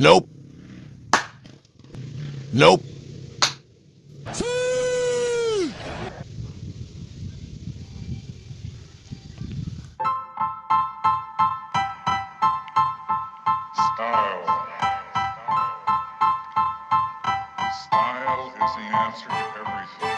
Nope. Nope. Style. Style is the answer to everything.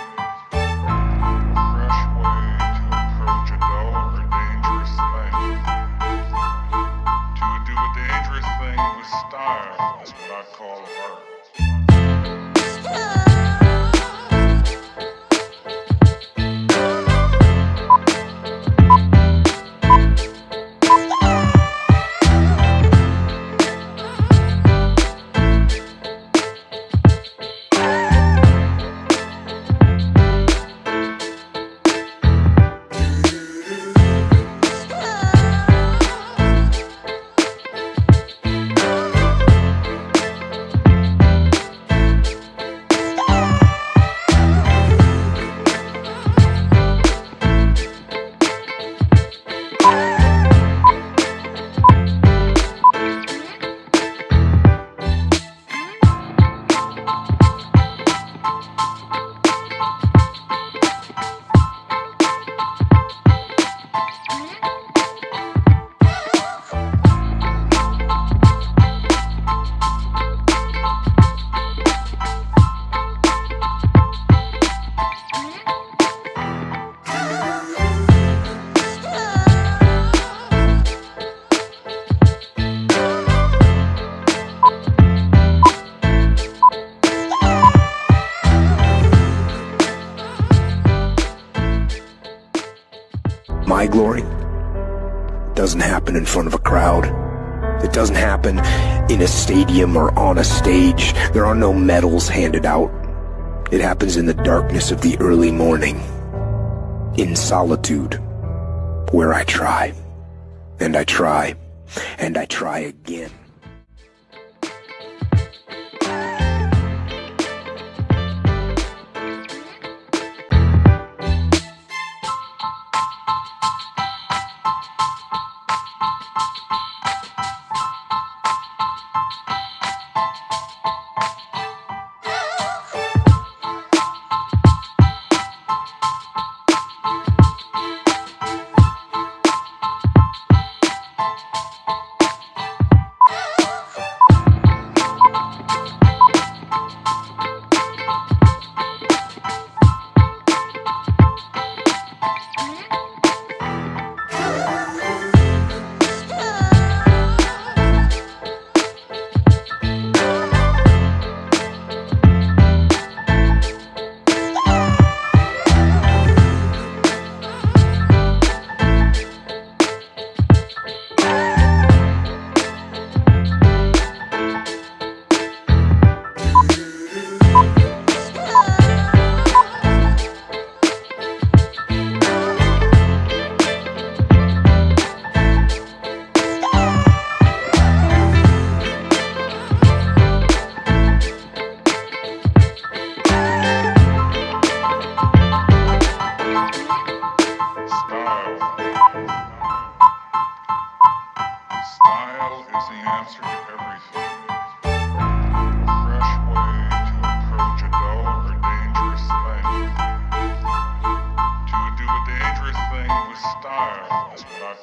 My glory doesn't happen in front of a crowd. It doesn't happen in a stadium or on a stage. There are no medals handed out. It happens in the darkness of the early morning. In solitude, where I try. And I try. And I try again.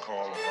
Call.